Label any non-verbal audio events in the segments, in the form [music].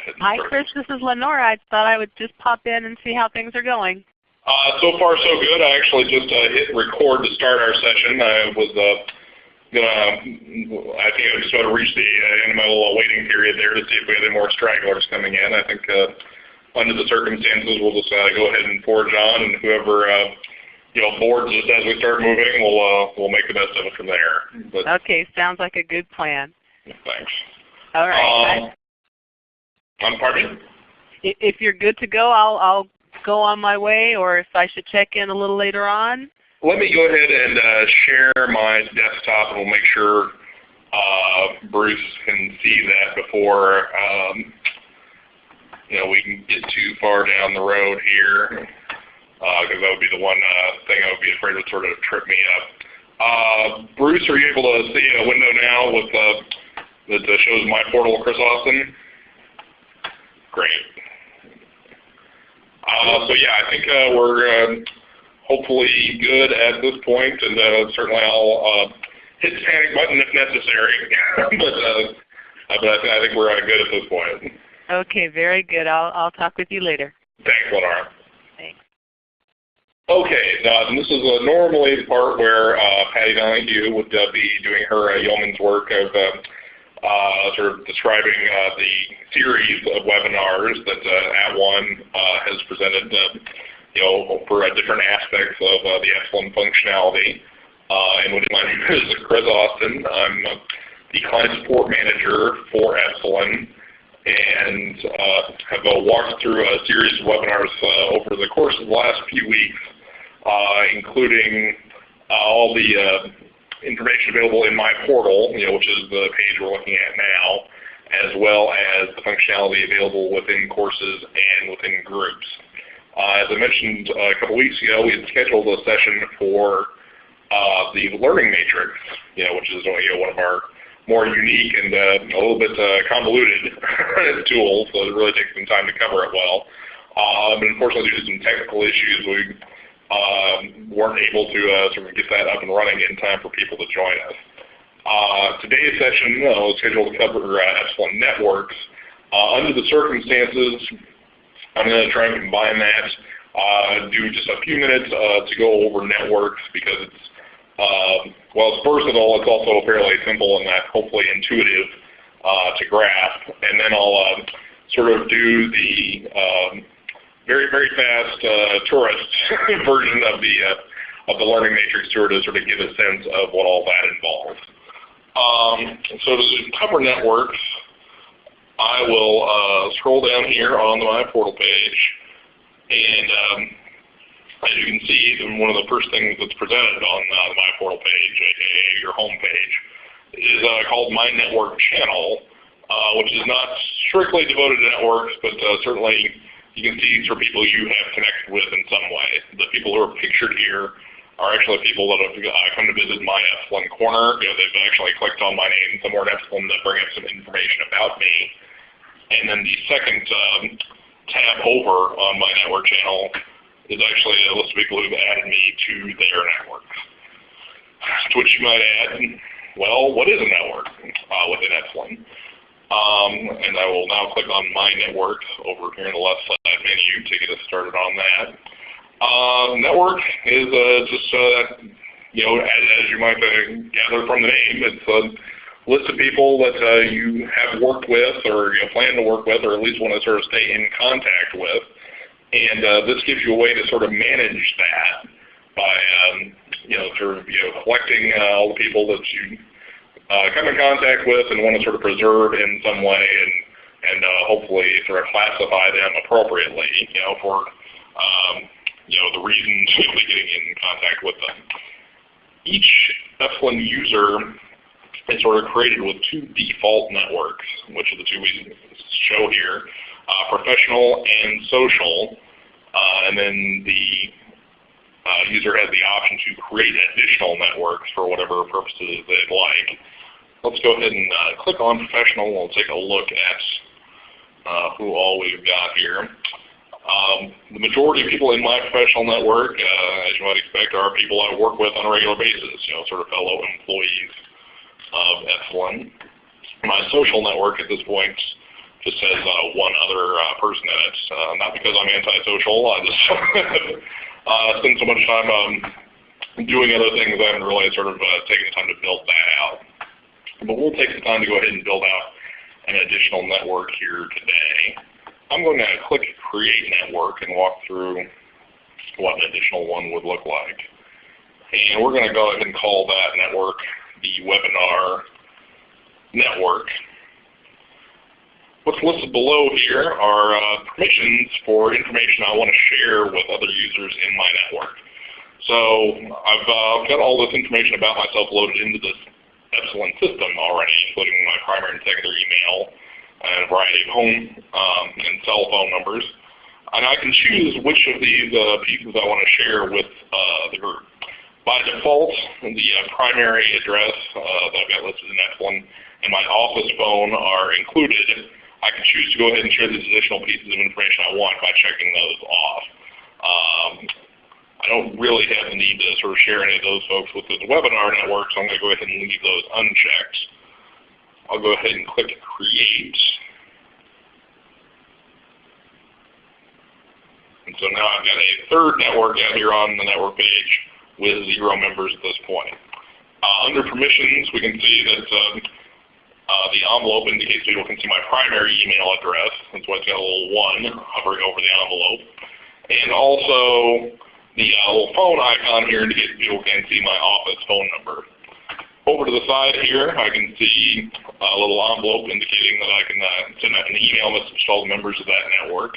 ahead Hi. Chris. This is Lenora. I thought I would just pop in and see how things are going. Uh, so far, so good. I actually just uh, hit record to start our session. I was uh, gonna, I think I just about to reach the uh, end of my little waiting period there to see if we had any more stragglers coming in. I think uh, under the circumstances, we'll just uh, go ahead and forge on, and whoever uh, you know boards us as we start moving, we'll uh, we'll make the best of it from there. But Okay, sounds like a good plan. thanks. All right. Um, I'm pardon? I- if you're good to go, I'll I'll go on my way, or if I should check in a little later on. Let me go ahead and uh, share my desktop, and we'll make sure uh, Bruce can see that before um, you know we can get too far down the road here, because that would be the one uh, thing I would be afraid would sort of trip me up. Uh, Bruce, are you able to see a window now with uh, that uh, shows my portal, Chris Austin? Great. Uh, so yeah, I think uh, we're uh, hopefully good at this point, and uh, certainly I'll uh, hit the panic button if necessary. [laughs] but uh, but I, think, I think we're uh, good at this point. Okay, very good. I'll I'll talk with you later. Thanks, Lenora. Thanks. Okay, now this is uh, normally the part where uh, Patty Donahue would uh, be doing her uh, yeoman's work of uh, sort of describing uh, the series of webinars that uh, At One uh, has presented, uh, you know, for uh, different aspects of the Epsilen functionality. And my name is Chris Austin. I'm the client support manager for Epsilen and have walked through a series of webinars over the course of the last few weeks, including all the information available in my portal, you know, which is the page we're looking at now, as well as the functionality available within courses and within groups. Uh, as I mentioned uh, a couple weeks ago, we had scheduled a session for uh, the Learning Matrix, you know, which is you know, one of our more unique and uh, a little bit uh, convoluted [laughs] tool, so it really takes some time to cover it well. But unfortunately, due to some technical issues, we um, weren't able to uh, sort of get that up and running in time for people to join us. Uh, today's session uh, was scheduled to cover uh, Epsilen networks. Uh, under the circumstances, I'm going to try and combine that, uh, do just a few minutes uh, to go over networks because it's um, well, first of all, it's also fairly simple and that hopefully intuitive to grasp. And then I'll uh, sort of do the um, very, very fast uh, tourist [laughs] version of the uh, of the learning matrix tour to sort of give a sense of what all that involves. Um, so to cover networks, I will uh, scroll down here on my portal page, and um, as you can see, one of the first things that's presented on uh, my portal page, aka your home page, is uh, called My Network Channel, uh, which is not strictly devoted to networks, but certainly you can see for people you have connected with in some way. The people who are pictured here are actually people that have come to visit my Epsilen corner. You know, they've actually clicked on my name somewhere in Epsilen to bring up some information about me. And then the second um, tab over on my network channel is actually a list of people who've added me to their network. To which you might add, well, what is a network uh, within Epsilen? Um, and I will now click on My Network over here in the left side menu to get us started on that. Uh, network is uh, just, uh, you know, as, as you might uh, gather from the name, it's a list of people that uh, you have worked with or you know, plan to work with or at least want to sort of stay in contact with. And uh, this gives you a way to sort of manage that by, um, you know, sort of, you know, collecting uh, all the people that you come in contact with and want to sort of preserve in some way and, and uh, hopefully sort of classify them appropriately, you know, for, um, you know, the reasons you'll be getting in contact with them. Each Epsilen user is sort of created with two default networks, which are the two we show here, uh, professional and social, uh, and then the uh, user has the option to create additional networks for whatever purposes they'd like. Let's go ahead and uh, click on professional. We'll take a look at uh, who all we've got here. Um, the majority of people in my professional network, uh, as you might expect, are people I work with on a regular basis, you know, sort of fellow employees of Epsilen. My social network at this point just says uh, one other uh, person in it. Uh, not because I'm antisocial, I just [laughs] spend so much time um, doing other things I haven't really sort of taken the time to build that out. But we'll take the time to go ahead and build out an additional network here today. I'm going to click Create Network and walk through what an additional one would look like. And we're going to go ahead and call that network the webinar network. What's listed below here are uh, permissions for information I want to share with other users in my network. So I've uh, got all this information about myself loaded into this Epsilen system already, including my primary and secondary email and a variety of home um, and cell phone numbers. And I can choose which of these uh, pieces I want to share with uh, the group. By default, the uh, primary address uh, that I've got listed in Epsilen and my office phone are included. I can choose to go ahead and share these additional pieces of information I want by checking those off. Um, I don't really have the need to sort of share any of those folks with the webinar network, so I'm going to go ahead and leave those unchecked. I'll go ahead and click Create. And so now I've got a third network out here on the network page with zero members at this point. Uh, under permissions, we can see that uh, uh, the envelope indicates people can see my primary email address. That's why it's got a little 1 hovering over the envelope. And also the uh, little phone icon here indicates people can see my office phone number. Over to the side here, I can see a little envelope indicating that I can uh, send out an email message to all the members of that network.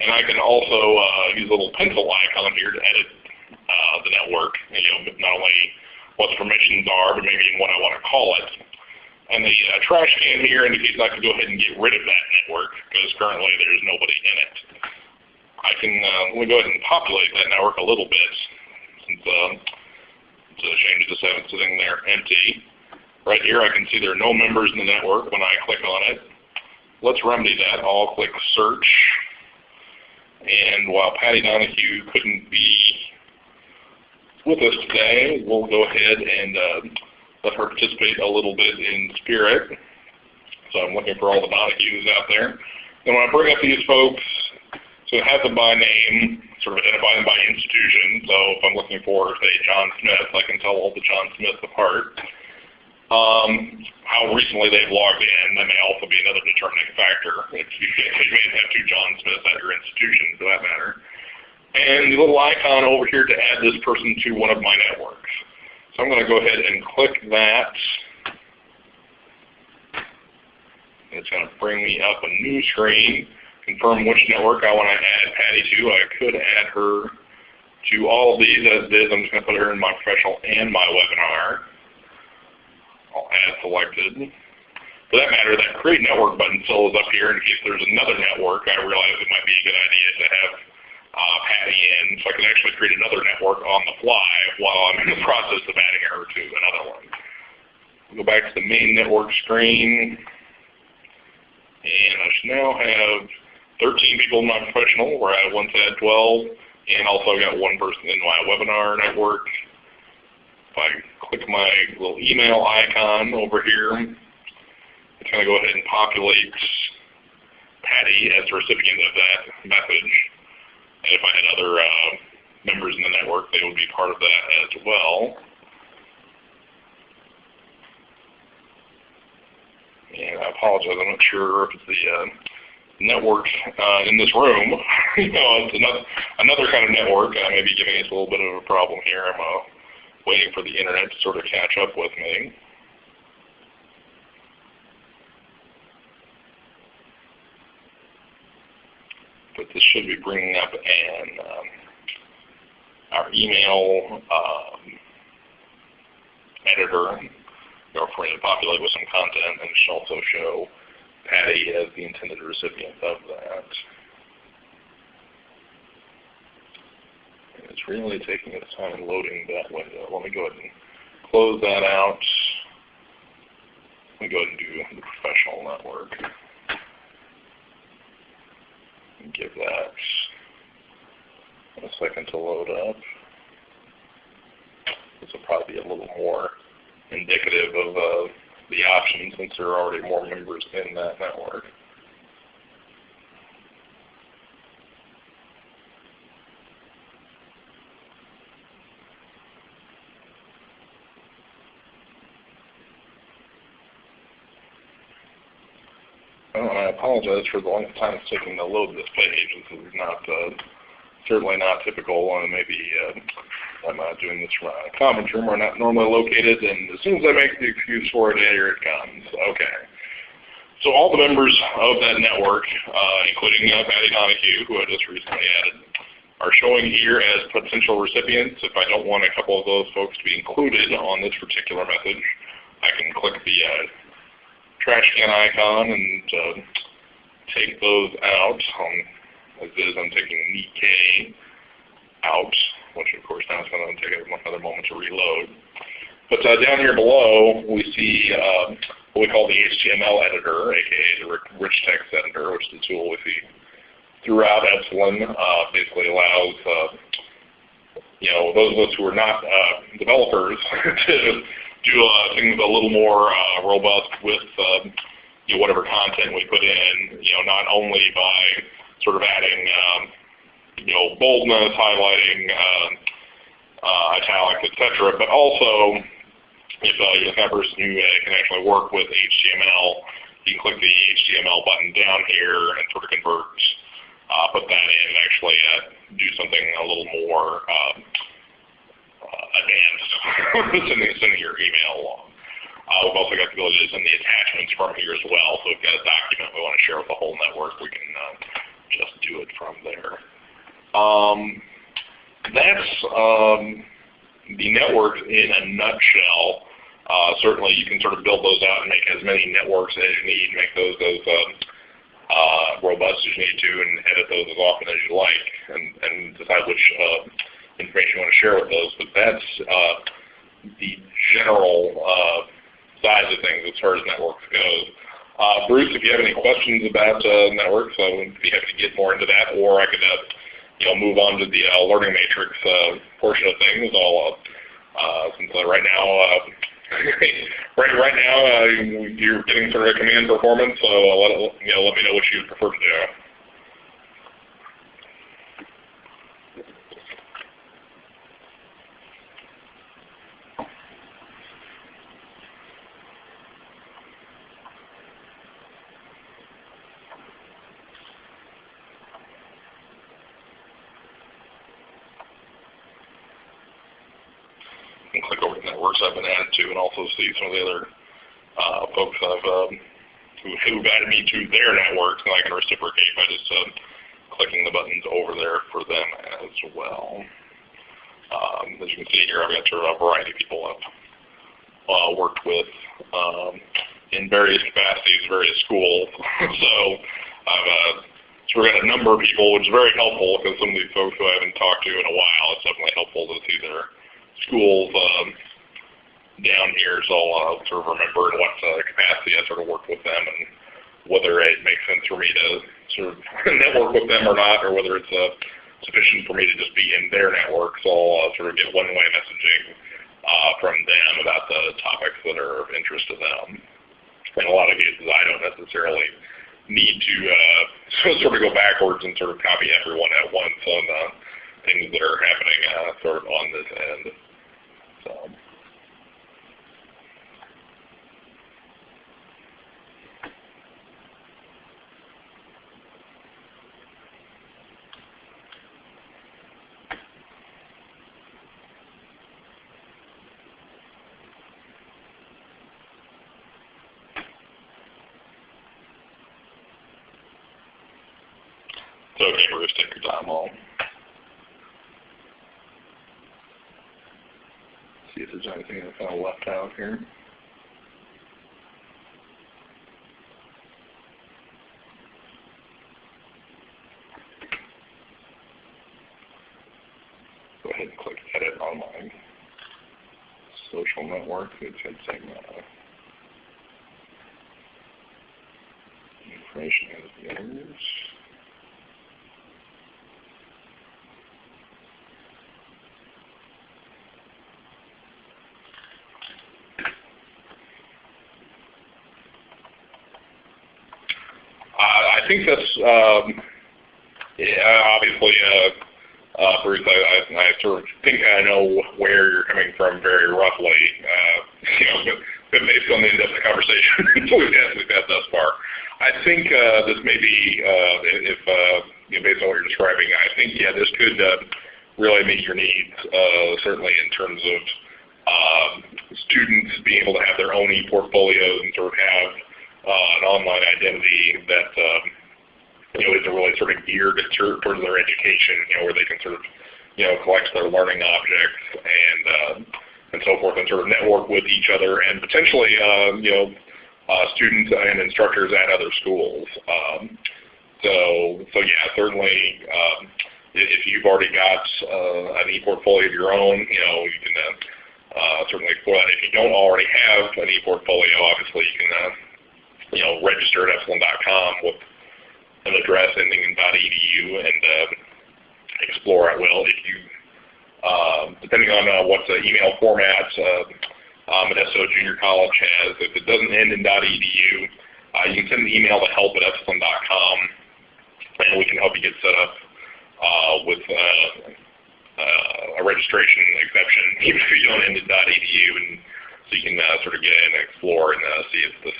And I can also uh, use a little pencil icon here to edit uh, the network, you know, not only what the permissions are, but maybe even what I want to call it. And the uh, trash can here indicates I can go ahead and get rid of that network because currently there's nobody in it. I can uh, let me go ahead and populate that network a little bit since uh, it's a shame to just have it sitting there empty. Right here I can see there are no members in the network when I click on it. Let's remedy that. I'll click search. And while Patty Donahue couldn't be with us today, we'll go ahead and uh, let her participate a little bit in spirit. So I'm looking for all the Donahues out there. And when I bring up these folks, so it has them by name, sort of identify them by institution. So if I'm looking for, say, John Smith, I can tell all the John Smiths apart. Um, how recently they've logged in, that may also be another determining factor. If you, you may have two John Smiths at your institution, for that matter. And the little icon over here to add this person to one of my networks. So I'm going to go ahead and click that. It's going to bring me up a new screen confirm which network I want to add Patty to. I could add her to all of these as is. I'm just going to put her in my professional and my webinar. I'll add selected. For that matter, that create network button still is up here in case there's another network. I realize it might be a good idea to have uh, Patty in so I can actually create another network on the fly while I'm in the [laughs] process of adding her to another one. Go back to the main network screen. And I should now have 13 people in my professional, where I once had 12, and also i got one person in my webinar network. If I click my little email icon over here, it's going to go ahead and populate Patty as the recipient of that message. And if I had other uh, members in the network, they would be part of that as well. And I apologize, I'm not sure if it's the uh, network uh, in this room. [laughs] you know, it's another another kind of network. I may be giving us a little bit of a problem here. I'm uh, waiting for the internet to sort of catch up with me. But this should be bringing up an um, our email um, editor, you know, for to populate with some content, and it should also show Patty as the intended recipient of that. It's really taking its time loading that window. Let me go ahead and close that out. Let me go ahead and do the professional network. And give that a second to load up. This will probably be a little more indicative of uh, the option since there are already more members in that network. Oh, and I apologize for the length of time it's taking to load this page. This is not the certainly not typical. Uh, maybe uh, I'm doing this from a conference room I'm not normally located, and as soon as I make the excuse for it, here it comes. Okay. So all the members of that network, uh, including uh, Patty Donahue, who I just recently added, are showing here as potential recipients. If I don't want a couple of those folks to be included on this particular message, I can click the uh, trash can icon and uh, take those out. As is, I'm taking NEK out, which of course now it's going to take another moment to reload. But uh, down here below, we see uh, what we call the HTML editor, aka the rich text editor, which is the tool we see throughout Epsilen. Uh, basically allows uh, you know those of us who are not uh, developers [laughs] to do uh, things a little more robust with um, you know, whatever content we put in. You know, not only by sort of adding um, you know boldness, highlighting, uh, uh, italics, etc., but also if uh, kind of person who uh, can actually work with HTML, you can click the HTML button down here and sort of convert, uh, put that in and actually uh, do something a little more um, advanced, [laughs] sending, sending your email along. Uh, we've also got the ability to send the attachments from here as well. So we've got a document we want to share with the whole network, we can do it from there. Um, that's um, the network in a nutshell. Uh, certainly you can sort of build those out and make as many networks as you need, make those as um, uh, robust as you need to, and edit those as often as you like, and, and decide which uh, information you want to share with those, but that's uh, the general uh, size of things as far as networks goes. Uh, Bruce, if you have any questions about uh, networks, I would be happy to get more into that, or I could uh, you know, move on to the learning matrix uh, portion of things. I'll, since right now, [laughs] right right now you're getting sort of a command performance, so let, you know, let me know what you prefer to do. and click over the networks I've been added to and also see some of the other uh, folks I've um, who, who've added me to their networks and I can reciprocate by just uh, clicking the buttons over there for them as well. Um, as you can see here, I've got sort of a variety of people I've uh, worked with um, in various capacities, various schools. [laughs] so I've uh, sort of got a number of people, which is very helpful because some of these folks who I haven't talked to in a while, it's definitely helpful to see their schools um, down here, so I'll uh, sort of remember in what uh, capacity I sort of worked with them and whether it makes sense for me to sort of [laughs] network with them or not, or whether it's uh, sufficient for me to just be in their network. So I'll uh, sort of get one-way messaging uh, from them about the topics that are of interest to them. In a lot of cases, I don't necessarily need to uh, [laughs] sort of go backwards and sort of copy everyone at once on the things that are happening uh, sort of on this end. So. It's okay, Bruce, take your time all. see if there's anything I kind of left out here. Go ahead and click Edit on my social network. It should say uh, information as yours. I think that's um, obviously, uh, uh, Bruce. I, sort of think I know where you're coming from very roughly. Uh, you know, based on the in-depth conversation [laughs] we've had, thus far. I think this may be, based on what you're describing, I think yeah, this could really meet your needs. Certainly in terms of um, students being able to have their own e-portfolios and sort of have an online identity that um, you know isn't really sort of geared towards their education. You know, where they can sort of you know collect their learning objects and uh, and so forth, and sort of network with each other, and potentially uh, you know uh, students and instructors at other schools. Um, so, so yeah, certainly um, if you've already got uh, an e-portfolio of your own, you know, you can uh, uh, certainly explore that. If you don't already have an e-portfolio, obviously you can, uh, you know, register at epsilen.com with an address ending in .edu and uh, explore at will. If you, uh, depending on uh, what the email format uh, um, SO Junior College has. If it doesn't end in .edu, uh, you can send an email to help at epsilen.com, and we can help you get set up uh, with a registration exception, [laughs] even if you don't end in .edu, and so you can sort of get in and explore and see if this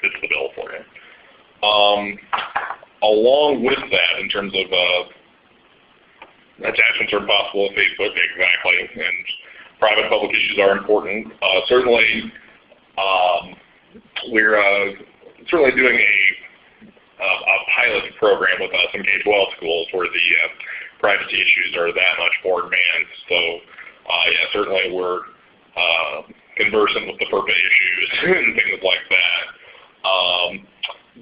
fits the bill for you. Um, along with that, in terms of attachments are possible with Facebook, exactly, and private public issues are important. Uh, certainly, um, we're uh, certainly doing a, a, pilot program with uh, some K-12 schools where the uh, privacy issues are that much more advanced. So, uh, yeah, certainly we're uh, conversant with the FERPA issues [laughs] and things like that. Um,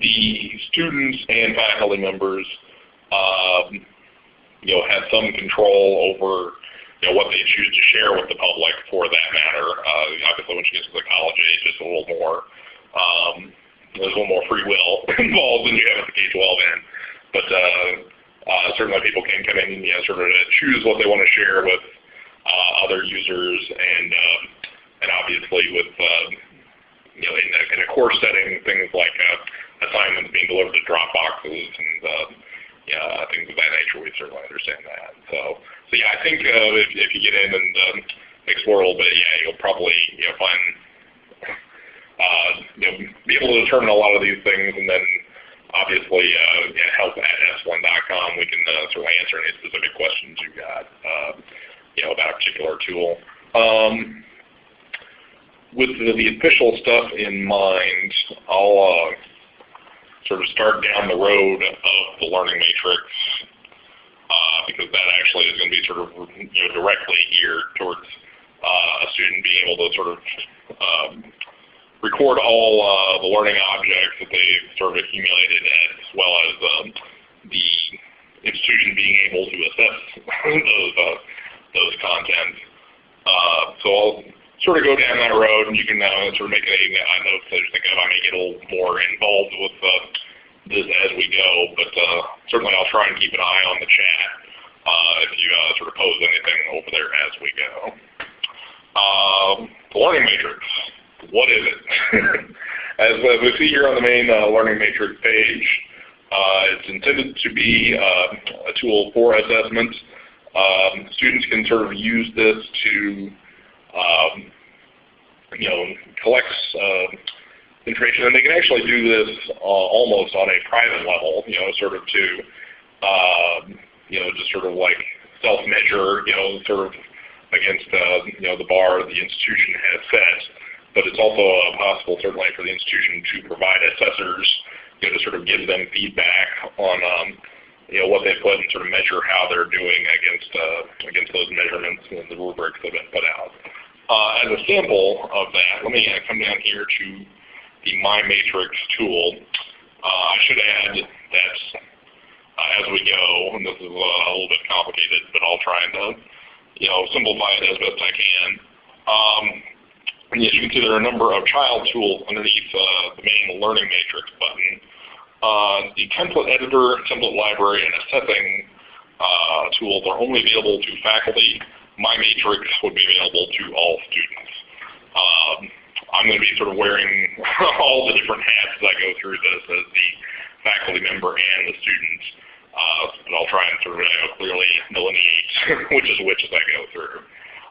the students and faculty members, um, you know, have some control over you know, what they choose to share with the public for that matter. Uh, obviously, when she gets to the college age, it's a little more, um, there's a little more free will [laughs] involved than you have at the K-12 end. But uh, uh, certainly people can come in and you know, sort of choose what they want to share with uh, other users and, um, and obviously with, um, you know, in a, in a course setting, things like uh, assignments being delivered to Dropboxes and uh, yeah, things of that nature, we certainly understand that. So so yeah, I think uh, if, if you get in and um, explore a little bit, yeah, you'll probably you know find uh, you know be able to determine a lot of these things, and then obviously uh, yeah, help at s1.com. We can uh, certainly answer any specific questions you've got uh, you know about a particular tool. Um, with the, the, official stuff in mind, I'll uh, sort of start down the road of the learning matrix uh, because that actually is going to be sort of you know, directly geared towards uh, a student being able to sort of um, record all uh, the learning objects that they've sort of accumulated as well as um, the institution being able to assess [laughs] those, uh, those contents. Uh, so I'll sort of go down that road and you can uh, sort of make a, a note that think I may get a little more involved with uh, this as we go, but uh, certainly I'll try and keep an eye on the chat uh, if you uh, sort of pose anything over there as we go. Um, the learning matrix, what is it? [laughs] as we see here on the main uh, learning matrix page, uh, it's intended to be uh, a tool for assessment. Um, students can sort of use this to um, you know, collect information, and they can actually do this uh, almost on a private level, you know, sort of to, um, you know, just sort of like self-measure, you know, sort of against, uh, you know, the bar the institution has set. But it's also uh, possible, certainly, for the institution to provide assessors, you know, to sort of give them feedback on, um, you know, what they put and sort of measure how they're doing against uh, against those measurements and the rubrics that have been put out. Uh, as a sample of that, let me come down here to the My Matrix tool. Uh, I should add that uh, as we go, and this is a little bit complicated, but I'll try and you know simplify it as best I can. Um, and as you can see, there are a number of child tools underneath uh, the main Learning Matrix button. Uh, the template editor, template library, and assessing uh, tools are only available to faculty. MyMatrix would be available to all students. Um, I'm going to be sort of wearing [laughs] all the different hats as I go through this as the faculty member and the student. Uh, but I'll try and sort of you know, clearly delineate [laughs] which is which as I go through.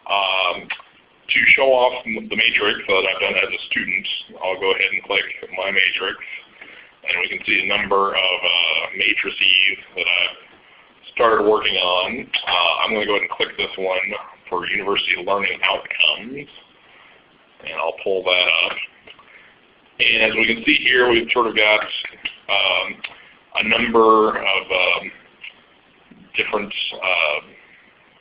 Um, to show off the matrix that I've done as a student, I'll go ahead and click my matrix. And we can see a number of uh, matrices that I've started working on. Uh, I'm going to go ahead and click this one for University Learning Outcomes. And I'll pull that up. And as we can see here, we've sort of got um, a number of um, different uh,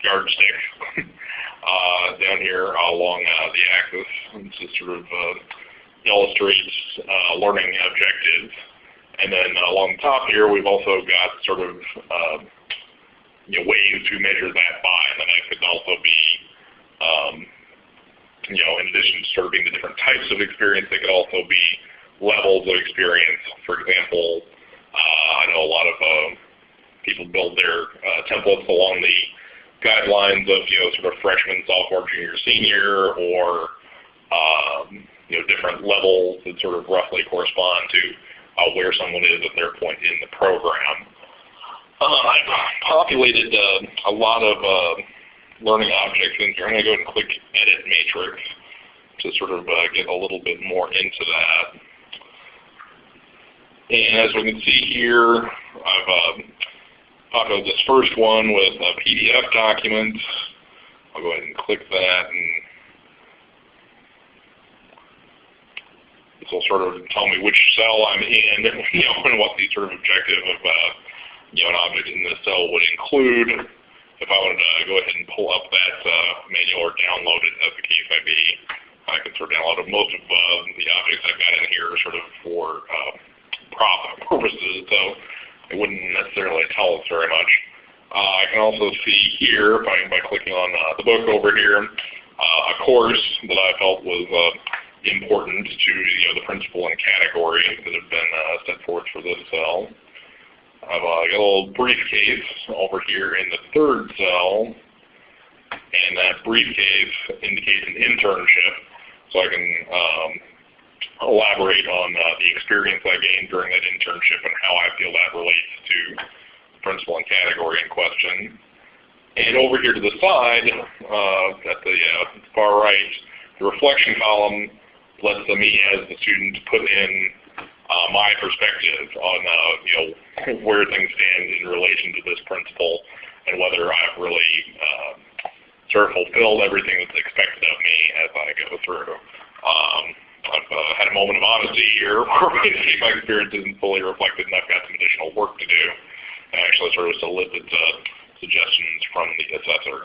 yardsticks [laughs] uh, down here along uh, the axis. This is sort of uh, illustrates uh, learning objectives. And then along the top here, we've also got sort of uh, you know, ways to measure that by, and then it could also be, um, you know, in addition to serving the different types of experience, they could also be levels of experience. For example, uh, I know a lot of uh, people build their uh, templates along the guidelines of you know sort of freshman, sophomore, junior, senior, or um, you know different levels that sort of roughly correspond to uh, where someone is at their point in the program. Uh, I've populated uh, a lot of uh, learning objects in here. I'm going to go ahead and click Edit Matrix to sort of get a little bit more into that. And as we can see here, I've uh, populated this first one with a PDF document. I'll go ahead and click that and this will sort of tell me which cell I'm in, [laughs] you know, and what the sort of objective of you know, an object in the cell would include. If I wanted to go ahead and pull up that uh, manual or download it, as the case may be, I can sort of download it. Most of uh, the objects I've got in here are sort of for uh, prop purposes, so it wouldn't necessarily tell us very much. Uh, I can also see here, by, by clicking on uh, the book over here, uh, a course that I felt was uh, important to you know, the principle and category that have been uh, set forth for this cell. I've uh, got a little briefcase over here in the third cell, and that briefcase indicates an internship, so I can um, elaborate on uh, the experience I gained during that internship and how I feel that relates to the principle and category in question. And over here to the side, uh, at the uh, far right, the reflection column lets me as the student put in uh, my perspective on uh, you know where things stand in relation to this principle and whether I've really uh, sort of fulfilled everything that's expected of me as I go through. Um, I've uh, had a moment of honesty here [laughs] where maybe my experience isn't fully reflected and I've got some additional work to do. I actually sort of solicit uh, suggestions from the assessor.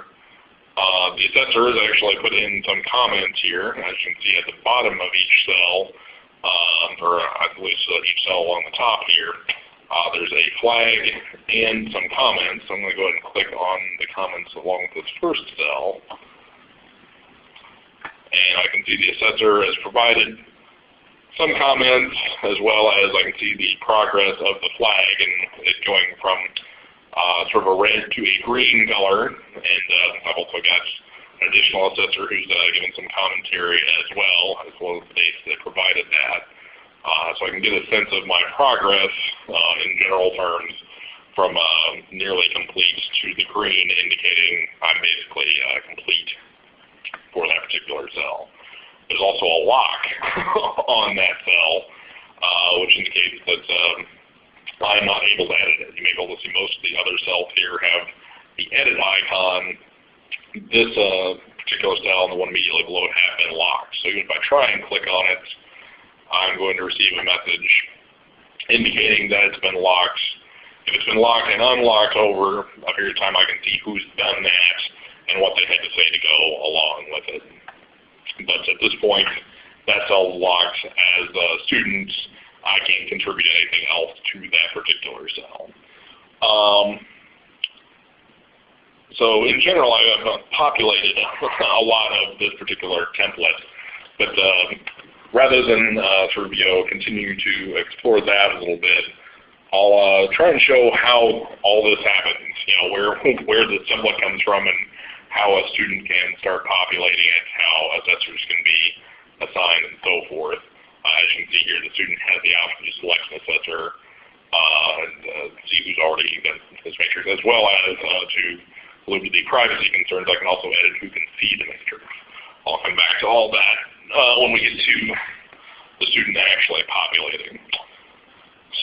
Uh, the assessor has actually put in some comments here, as you can see at the bottom of each cell, um, or I believe uh, each cell along the top here. Uh, there's a flag and some comments. I'm going to go ahead and click on the comments along with this first cell. And I can see the assessor has provided some comments as well as I can see the progress of the flag and it going from uh, sort of a red to a green color. And uh, I've also got an additional assessor who's uh, given some commentary as well, as well as the dates that provided that. Uh, so I can get a sense of my progress uh, in general terms from uh, nearly complete to the green, indicating I'm basically complete for that particular cell. There's also a lock [laughs] on that cell, which indicates that um, I'm not able to edit it. You may be able to see most of the other cells here have the edit icon. This particular cell and the one immediately below it have been locked. So even if I try and click on it, I'm going to receive a message indicating that it's been locked. If it's been locked and unlocked over a period of time, I can see who's done that and what they had to say to go along with it. But at this point, that's all locked as a student. I can't contribute anything else to that particular cell. Um, so in general, I have populated [laughs] a lot of this particular template, but uh, rather than uh, sort of you know continue to explore that a little bit, I'll uh, try and show how all this happens. You know where [laughs] where the template comes from and how a student can start populating it, how assessors can be assigned, and so forth. Uh, as you can see here, the student has the option to select an assessor uh, and uh, see who's already done this matrix, as well as uh, to allude to the privacy concerns. I can also edit who can see the matrix. I'll come back to all that uh, when we get to the student actually populating.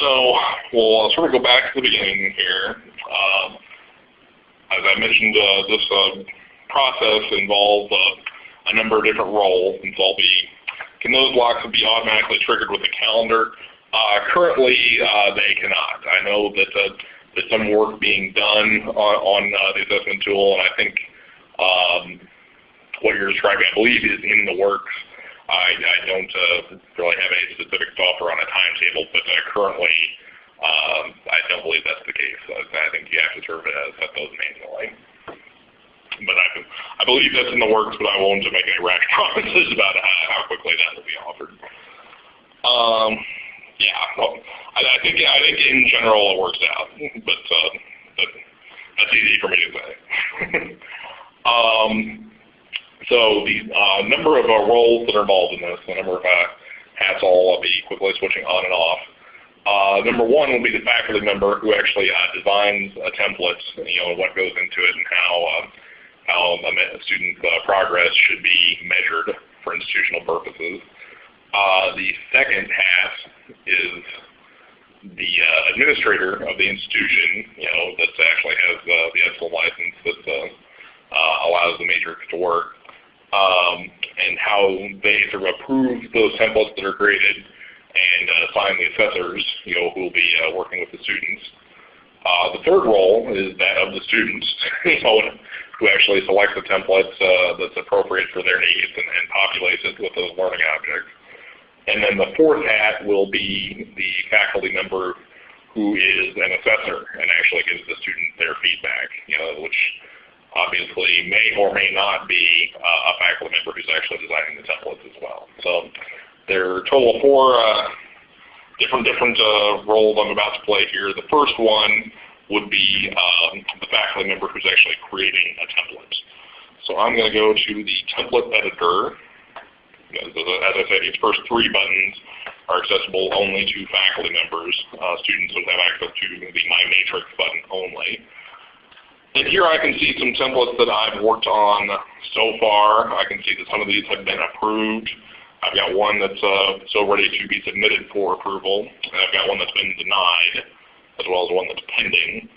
So we'll sort of go back to the beginning here. Um, as I mentioned, uh, this uh, process involves uh, a number of different roles, and so I'll be, can those blocks be automatically triggered with a calendar? Uh, currently, uh, they cannot. I know that uh, there's some work being done on, on the assessment tool, and I think um, what you're describing, I believe, is in the works. I, I don't really have any specific software on a timetable, but currently um, I don't believe that's the case. I think you have to sort of set those manually. But I, I believe that's in the works, but I won't make any rash [laughs] promises about how quickly that will be offered. Um, yeah, well, I, I think yeah, I think in general it works out, but, uh, but that's easy for me to say. [laughs] um, so the uh, number of uh, roles that are involved in this, the number of uh, hats I'll be quickly switching on and off. Uh, number one will be the faculty member who actually uh, designs a template, you know, what goes into it and how uh, how a student progress should be measured for institutional purposes. Uh, the second hat is the uh, administrator of the institution, you know, that actually has uh, the Epsilen license that uh, uh, allows the matrix to work, um, and how they sort of approve those templates that are created and uh, assign the assessors, you know, who will be uh, working with the students. Uh, the third role is that of the students, [laughs] who actually select the templates that's appropriate for their needs and, and populates it with those learning objects. And then the fourth hat will be the faculty member who is an assessor and actually gives the student their feedback, you know, which obviously may or may not be uh, a faculty member who's actually designing the templates as well. So there are a total of four uh, different different uh, roles I'm about to play here. The first one would be um, the faculty member who's actually creating a template. So I'm going to go to the template editor as I said, these first three buttons are accessible only to faculty members. Uh, students would have access to the My Matrix button only. And here I can see some templates that I've worked on so far. I can see that some of these have been approved. I've got one that's uh, so ready to be submitted for approval. And I've got one that's been denied, as well as one that's pending.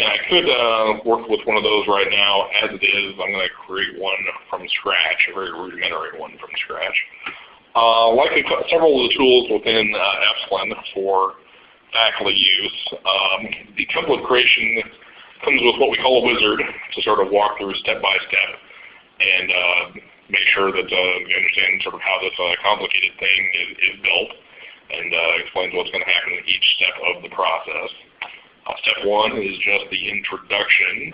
And I could uh, work with one of those right now. As it is, I'm going to create one from scratch, a very rudimentary one from scratch. Uh, like several of the tools within uh, Epsilen for faculty use, um, the template creation comes with what we call a wizard to sort of walk through step by step and uh, make sure that uh, you understand sort of how this uh, complicated thing is, is built and uh, explains what's going to happen in each step of the process. Uh, step one is just the introduction.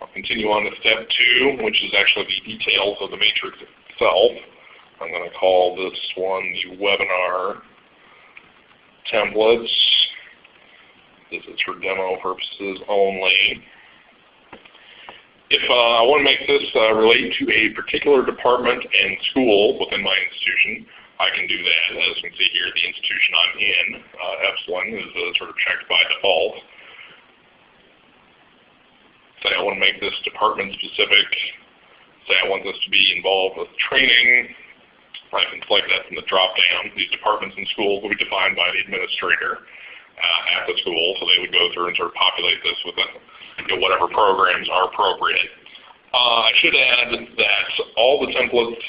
I'll continue on to step two, which is actually the details of the matrix itself. I'm going to call this one the webinar templates. This is for demo purposes only. If uh, I want to make this uh, relate to a particular department and school within my institution, I can do that. As you can see here, the institution I'm in, uh, Epsilen, is uh, sort of checked by default. Say I want to make this department specific. Say I want this to be involved with training. I can select that from the drop down. These departments and schools will be defined by the administrator at the school, so they would go through and sort of populate this with uh, you know, whatever programs are appropriate. Uh, I should add that all the templates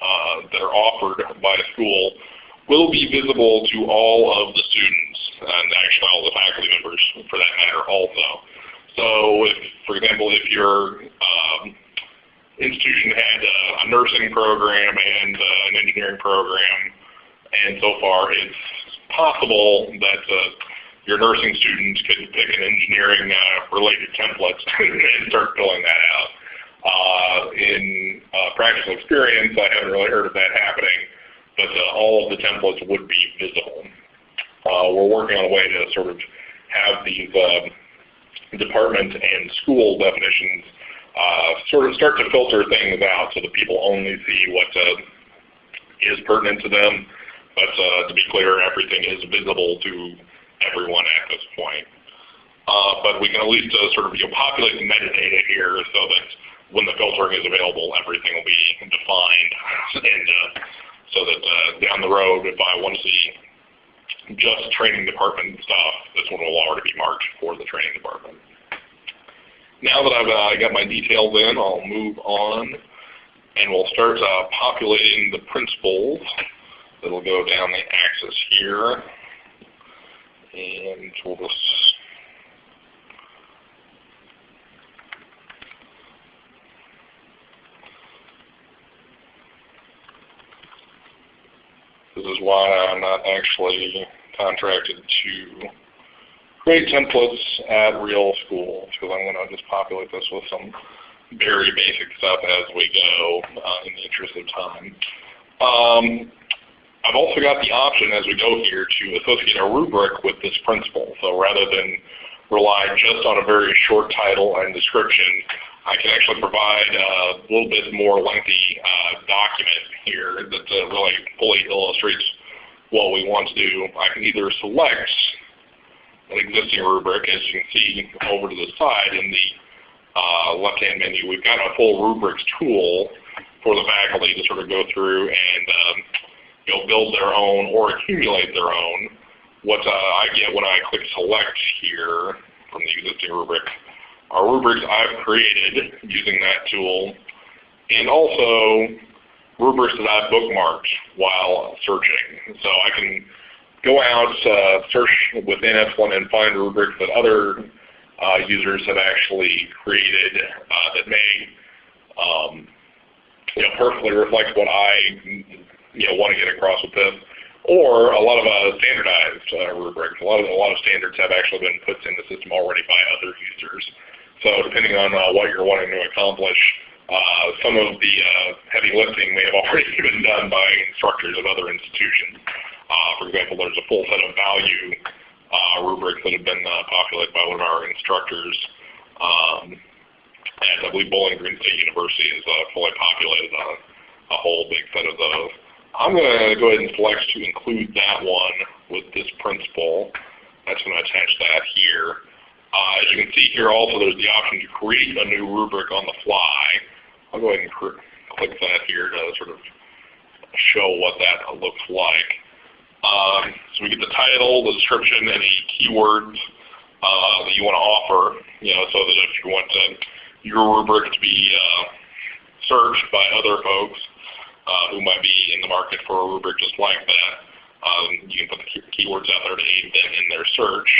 uh, that are offered by a school will be visible to all of the students and actually all the faculty members for that matter also. So if, for example, if your um, institution had a, a, nursing program and uh, an engineering program, and so far it's possible that uh, your nursing students could pick an engineering uh, related template [laughs] and start filling that out. Uh, in uh, practical experience, I haven't really heard of that happening, but uh, all of the templates would be visible. Uh, we're working on a way to sort of have these uh, department and school definitions uh, sort of start to filter things out so that people only see what is pertinent to them. But to be clear, everything is visible to everyone at this point. but we can at least sort of you know, populate the metadata here so that when the filtering is available, everything will be defined. and uh, so that uh, down the road, if I want to see just training department stuff, this one will already be marked for the training department. Now that I've uh, got my details in, I'll move on and we'll start uh, populating the principles. It'll go down the axis here and we'll just This is why I'm not actually contracted to create templates at real schools because I'm going to just populate this with some very basic stuff as we go uh, in the interest of time. Um, I've also got the option as we go here to associate a rubric with this principle. So rather than rely just on a very short title and description, I can actually provide a little bit more lengthy uh, document here that uh, really fully illustrates what we want to do. I can either select an existing rubric, as you can see over to the side in the uh, left-hand menu. We've got a full rubrics tool for the faculty to sort of go through and um, you know, build their own or accumulate their own. What uh, I get when I click select here from the existing rubric are rubrics I've created using that tool and also rubrics that I've bookmarked while searching. So I can go out, uh, search within Epsilen and find rubrics that other uh, users have actually created uh, that may um, you know, perfectly reflect what I you know, want to get across with this. Or a lot of uh, standardized uh, rubrics. A lot of a lot of standards have actually been put in the system already by other users. So depending on uh, what you're wanting to accomplish, uh, some of the uh, heavy lifting may have [laughs] already been done by instructors of other institutions. Uh, for example, there's a full set of value rubrics that have been populated by one of our instructors. Um, and I believe Bowling Green State University is fully populated on a whole big set of those. I'm going to go ahead and select to include that one with this principle. That's going to attach that here. Uh, as you can see here also there's the option to create a new rubric on the fly. I'll go ahead and click that here to sort of show what that looks like. Um, so we get the title, the description, any keywords uh, that you want to offer, you know, so that if you want to, your rubric to be uh, searched by other folks, uh, who might be in the market for a rubric just like that. Um, you can put the keywords out there to aid them in their search.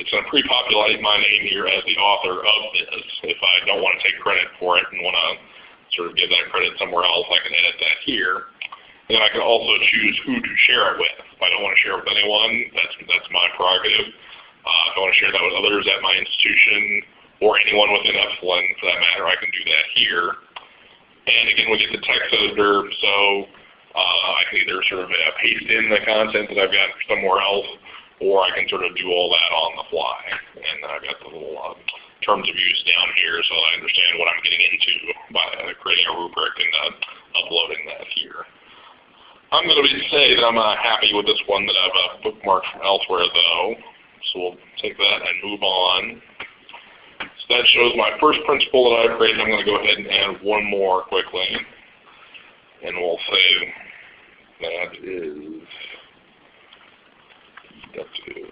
It's going to pre-populate my name here as the author of this. If I don't want to take credit for it and want to sort of give that credit somewhere else, I can edit that here. And then I can also choose who to share it with. If I don't want to share it with anyone, that's, that's my prerogative. Uh, if I want to share that with others at my institution or anyone within Epsilen for that matter, I can do that here. And again, we get the text editor, so uh, I can either sort of uh, paste in the content that I've got somewhere else, or I can sort of do all that on the fly. And then I've got the little uh, terms of use down here so I understand what I'm getting into by creating a rubric and uh, uploading that here. I'm going to say that I'm uh, happy with this one that I've uh, bookmarked from elsewhere though. So we'll take that and move on that shows my first principle that I've created. I'm going to go ahead and add one more quickly. And we'll say that is deductive.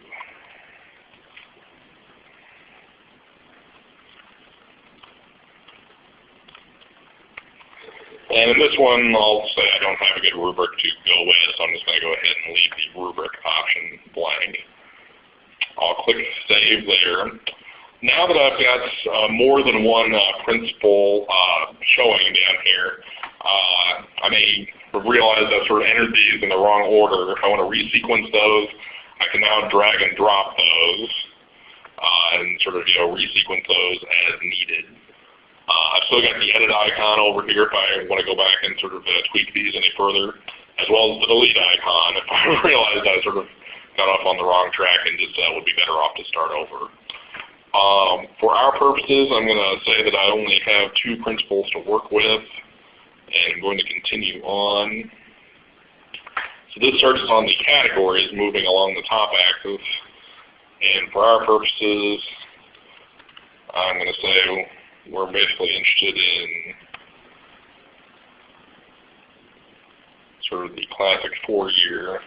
And in this one, I'll say I don't have a good rubric to go with, so I'm just going to go ahead and leave the rubric option blank. I'll click Save there. Now that I've got uh, more than one uh, principle uh, showing down here, uh, I may realize I've sort of entered these in the wrong order. If I want to resequence those, I can now drag and drop those uh, and sort of you know resequence those as needed. Uh, I've still got the edit icon over here if I want to go back and sort of tweak these any further, as well as the delete icon [laughs] if I realize I sort of got off on the wrong track and just would be better off to start over. Um, for our purposes, I'm going to say that I only have two principles to work with, and I'm going to continue on. So this starts on the categories moving along the top axis, and for our purposes, I'm going to say we're basically interested in sort of the classic four-year.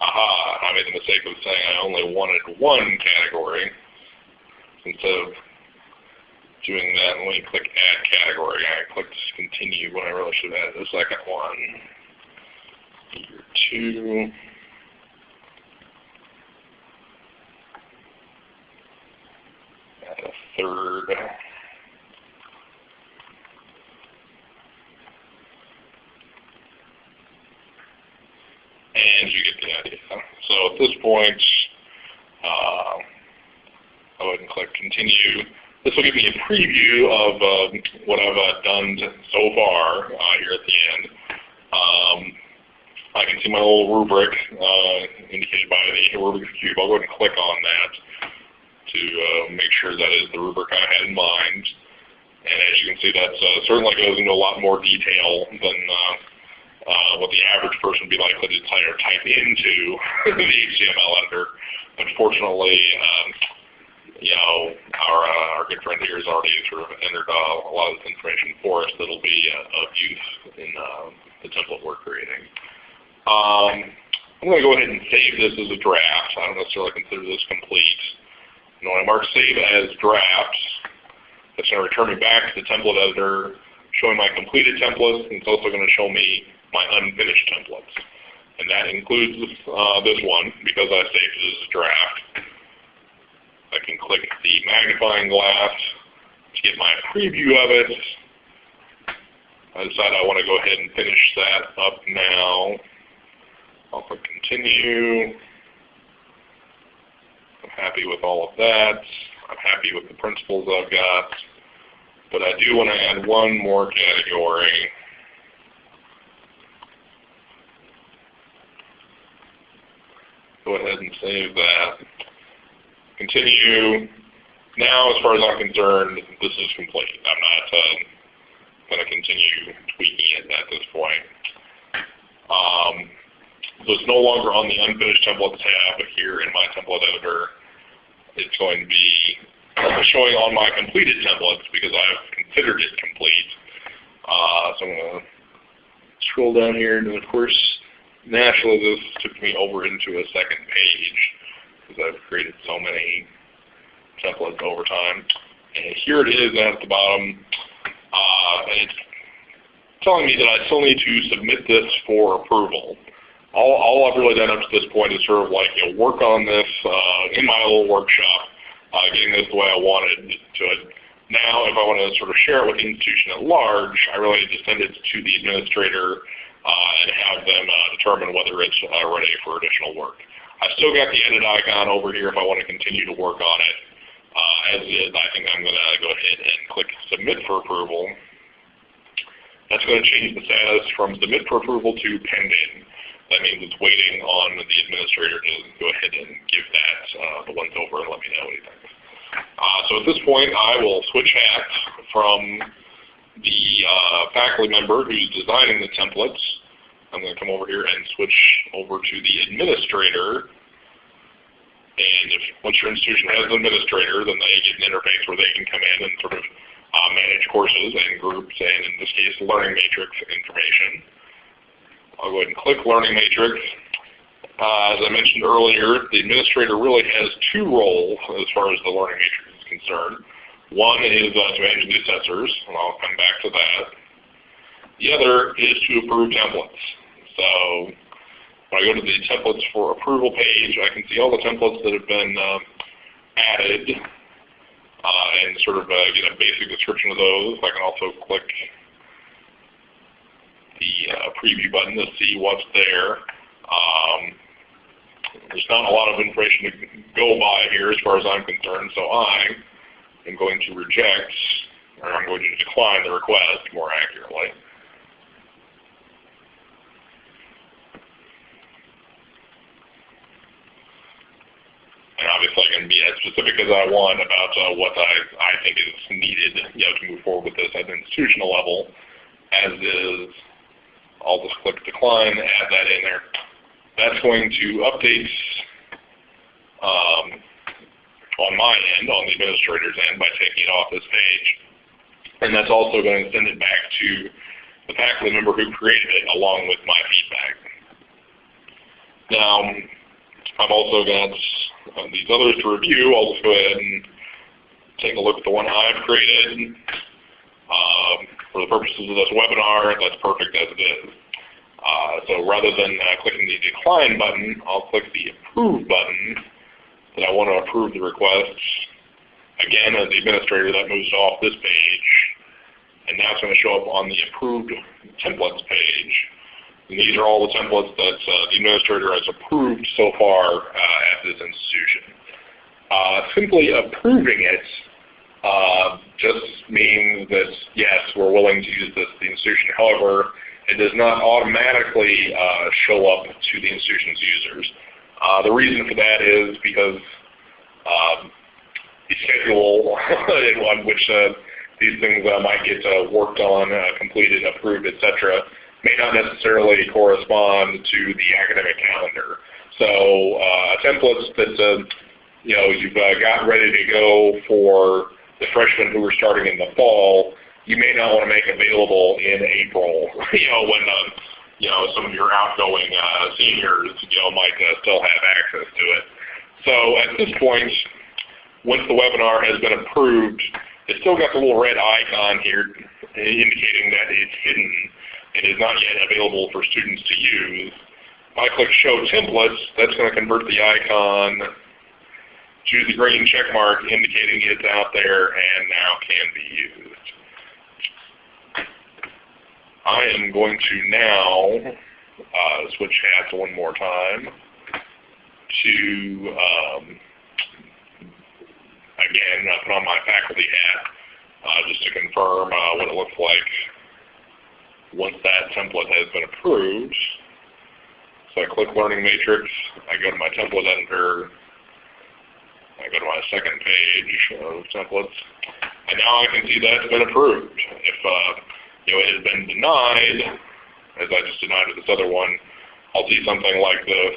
Aha, I made the mistake of saying I only wanted one category. Instead of doing that, let me click Add Category. I clicked Continue when I really should have added the second one. Year two. Add a third. And you get the idea. So at this point, uh, I'll go ahead and click Continue. This will give me a preview of uh, what I've uh, done so far uh, here at the end. Um, I can see my little rubric uh, indicated by the Rubik's Cube. I'll go ahead and click on that to uh, make sure that is the rubric I had in mind. And as you can see, that certainly goes into a lot more detail than what the average person would be likely to type into [laughs] the HTML editor. Unfortunately, um, you know, our uh, our good friend here has already sort of entered uh, a lot of this information for us that'll be uh, of use in uh, the template we're creating. Um, I'm going to go ahead and save this as a draft. I don't necessarily consider this complete. And when I mark save as draft, it's going to return me back to the template editor, showing my completed templates, and it's also going to show me my unfinished templates. And that includes this, uh, this one because I saved it as a draft. I can click the magnifying glass to get my preview of it. I decide I want to go ahead and finish that up now. I'll click continue. I'm happy with all of that. I'm happy with the principles I've got. But I do want to add one more category. Go ahead and save that continue. Now, as far as I'm concerned, this is complete. I'm not uh, going to continue tweaking it at this point. Um, so it's no longer on the unfinished templates tab here in my template editor. It's going to be showing on my completed templates because I've considered it complete. Uh, so I'm going to scroll down here, and of course, naturally this took me over into a second page because I've created so many templates over time. And here it is at the bottom. Uh, and it's telling me that I still need to submit this for approval. All, all I've really done up to this point is sort of like you know, work on this uh, in my little workshop, uh, getting this the way I wanted to it. Now, if I want to sort of share it with the institution at large, I really need to send it to the administrator and have them uh, determine whether it's uh, ready for additional work. I've still got the edit icon over here if I want to continue to work on it. Uh, as is, I think I'm going to go ahead and click Submit for Approval. That's going to change the status from Submit for Approval to Pending. That means it's waiting on the administrator to go ahead and give that uh, the once over and let me know what he thinks. Uh, so at this point, I will switch hats from the uh, faculty member who's designing the templates I'm going to come over here and switch over to the administrator. And if once your institution has an administrator, then they get an interface where they can come in and sort of uh, manage courses and groups, and in this case, learning matrix information. I'll go ahead and click Learning Matrix. Uh, as I mentioned earlier, the administrator really has two roles as far as the Learning Matrix is concerned. One is uh, to manage the assessors, and I'll come back to that. The other is to approve templates. So when I go to the templates for approval page, I can see all the templates that have been um, added uh, and sort of uh, get a basic description of those. I can also click the uh, preview button to see what's there. Um, there's not a lot of information to go by here as far as I'm concerned, so I am going to reject, or I'm going to decline the request more accurately. and obviously I can be as specific as I want about uh, what I, I think is needed you know, to move forward with this at an institutional level. As is, I'll just click decline, add that in there. That's going to update um, on my end, on the administrator's end, by taking it off this page. And that's also going to send it back to the faculty member who created it along with my feedback. Now, I've also got uh, these others to review. I'll just go ahead and take a look at the one I've created. Um, for the purposes of this webinar, that's perfect as it is. Uh, so rather than uh, clicking the decline button, I'll click the approve button that I want to approve the request. Again, as the administrator, that moves off this page. And now it's going to show up on the approved templates page. And these are all the templates that uh, the administrator has approved so far uh, at this institution. Uh, simply approving it uh, just means that yes, we're willing to use this the institution. However, it does not automatically uh, show up to the institution's users. Uh, the reason for that is because um, the schedule [laughs] on which uh, these things uh, might get uh, worked on, completed, approved, etc., may not necessarily correspond to the academic calendar. So templates that you know you've got ready to go for the freshmen who are starting in the fall, you may not want to make available in April, [laughs] you know, when uh, you know some of your outgoing uh, seniors, you know, might uh, still have access to it. So at this point, once the webinar has been approved, it's still got the little red icon here indicating that it's hidden and is not yet available for students to use. If I click Show Templates, that's going to convert the icon choose the green check mark indicating it's out there and now can be used. I am going to now uh, switch hats one more time to, um, again, uh, put on my faculty hat uh, just to confirm uh, what it looks like once that template has been approved. So I click Learning Matrix, I go to my template editor, I go to my second page of templates, and now I can see that it's been approved. If uh, you know it has been denied, as I just denied with this other one, I'll see something like this.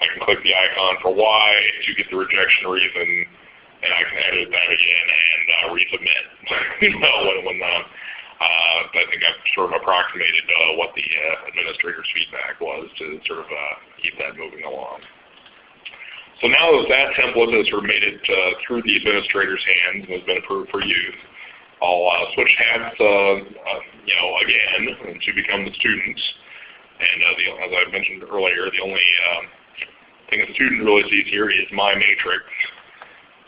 I can click the icon for why to get the rejection reason, and I can edit that again and uh, resubmit. [laughs] you know, when, when uh, uh, I think I've sort of approximated uh, what the uh, administrator's feedback was to sort of uh, keep that moving along. So now that that template has made it uh, through the administrator's hands and has been approved for use, I'll uh, switch hats, uh, uh you know, again to become the students. And uh, the, as I mentioned earlier, the only um, thing a student really sees here is my matrix.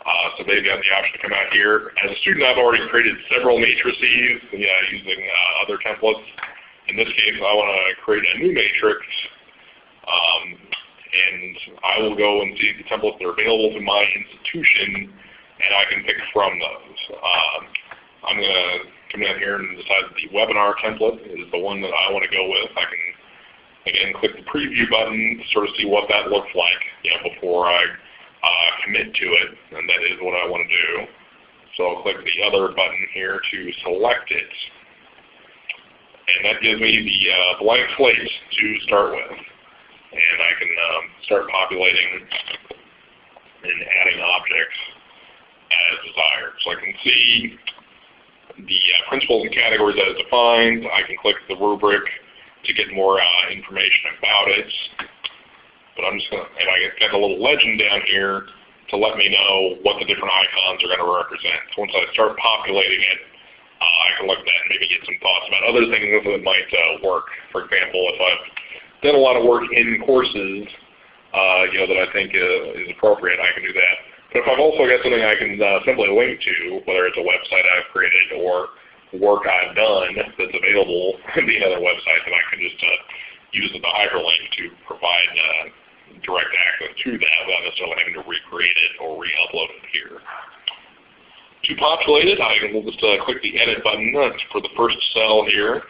Uh, so they've got the option to come out here. As a student, I've already created several matrices using other templates. In this case, I want to create a new matrix. Um, and I will go and see the templates that are available to my institution, and I can pick from those. Um, I'm going to come down here and decide that the webinar template is the one that I want to go with. I can, again, click the preview button to sort of see what that looks like you know, before I uh, commit to it, and that is what I want to do. So I'll click the other button here to select it. And that gives me the uh, blank slate to start with and I can um, start populating and adding objects as desired. So I can see the uh, principles and categories as defined. I can click the rubric to get more uh, information about it. But I'm just going to, and I get a little legend down here to let me know what the different icons are going to represent. So once I start populating it, uh, I can look at that and maybe get some thoughts about other things that might uh, work. For example, if I've done a lot of work in courses, uh, you know, that I think uh, is appropriate, I can do that. But if I've also got something I can uh, simply link to, whether it's a website I've created or work I've done that's available [laughs] via another website, that I can just uh, use the hyperlink to provide uh, direct access to that without necessarily having to recreate it or re-upload it here. To populate it, I will just uh, click the Edit button for the first cell here.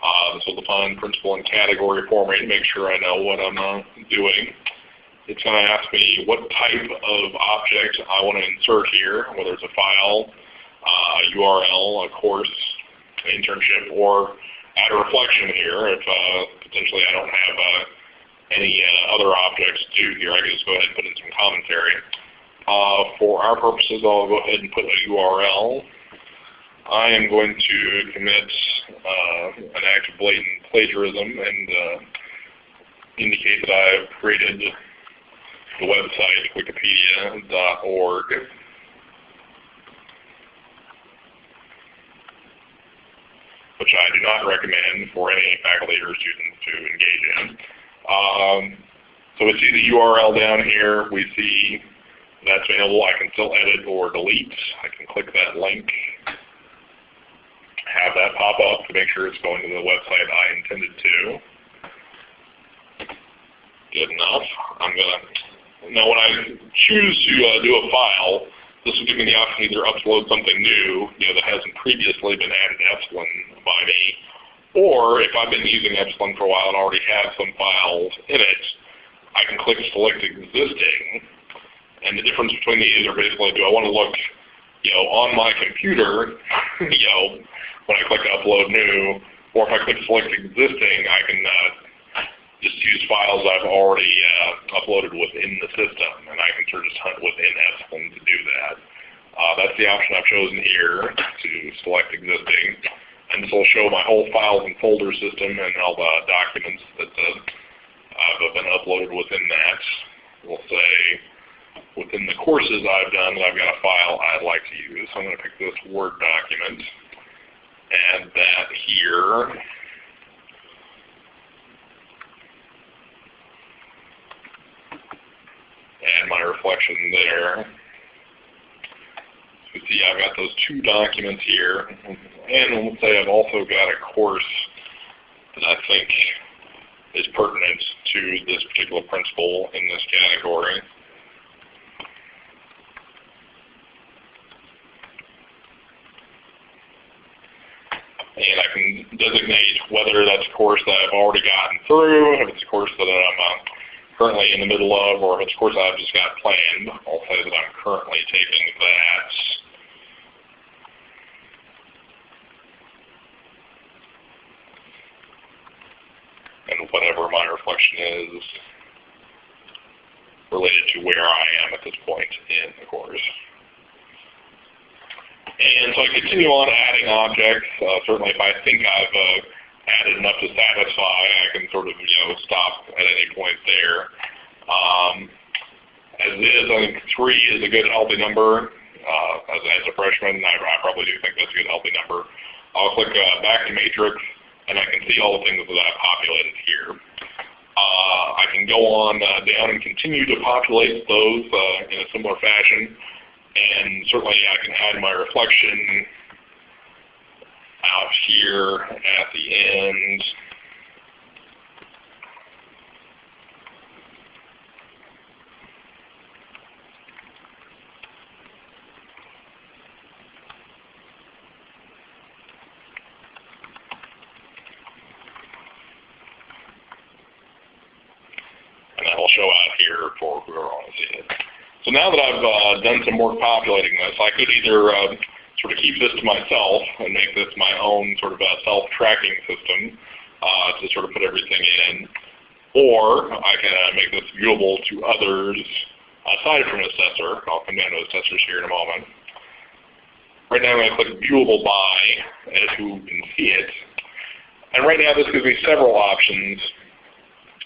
Uh, this will define principle and category for me to make sure I know what I'm uh, doing. It's going to ask me what type of object I want to insert here, whether it's a file, uh, URL, a course, an internship, or add a reflection here if uh, potentially I don't have uh, any uh, other objects to here. I can just go ahead and put in some commentary. Uh, for our purposes, I'll go ahead and put a URL. I am going to commit uh, an act of blatant plagiarism and indicate that I have created the website wikipedia.org. which I do not recommend for any faculty or students to engage in. Um, so we see the URL down here. We see that's available. I can still edit or delete. I can click that link, have that pop up to make sure it's going to the website I intended to. Good enough. I'm going to, now when I choose to uh, do a file, this will give me the option to either upload something new, you know, that hasn't previously been added to Epsilen by me, or if I've been using Epsilen for a while and already have some files in it, I can click Select Existing, and the difference between these are basically, do I want to look, you know, on my computer, [laughs] you know, when I click Upload New, or if I click Select Existing, I can uh, just use files I've already uh, uploaded within the system, and I can sort of just hunt within Epsilen to do that. Uh, that's the option I've chosen here to select existing. And this will show my whole files and folder system and all the documents that uh, have been uploaded within that. We'll say within the courses I've done I've got a file I'd like to use. So I'm going to pick this Word document, add that here. Add my reflection there. So see I've got those two documents here. And let's say I've also got a course that I think is pertinent to this particular principle in this category. And I can designate whether that's a course that I've already gotten through, if it's a course that I'm uh, currently in the middle of, or a course I've just got planned, I'll say that I'm currently taking that. And whatever my reflection is related to where I am at this point in the course. And so I continue on adding objects. Uh, certainly if I think I've uh, added enough to satisfy, I can sort of, you know, stop at any point there. Um, as is, I think three is a good healthy number. Uh, as, as a freshman, I, I probably do think that's a good healthy number. I'll click uh, back to matrix, and I can see all the things that I've populated here. Uh, I can go on uh, down and continue to populate those uh, in a similar fashion, and certainly I can add my reflection out here at the end. And that will show out here for whoever wants to see it. So now that I've uh, done some work populating this, I could either uh, sort of keep this to myself and make this my own sort of a self-tracking system uh, to sort of put everything in. Or I can uh, make this viewable to others aside from an assessor. I'll come down to assessors here in a moment. Right now I'm going to click viewable by as who can see it. And right now this gives me several options,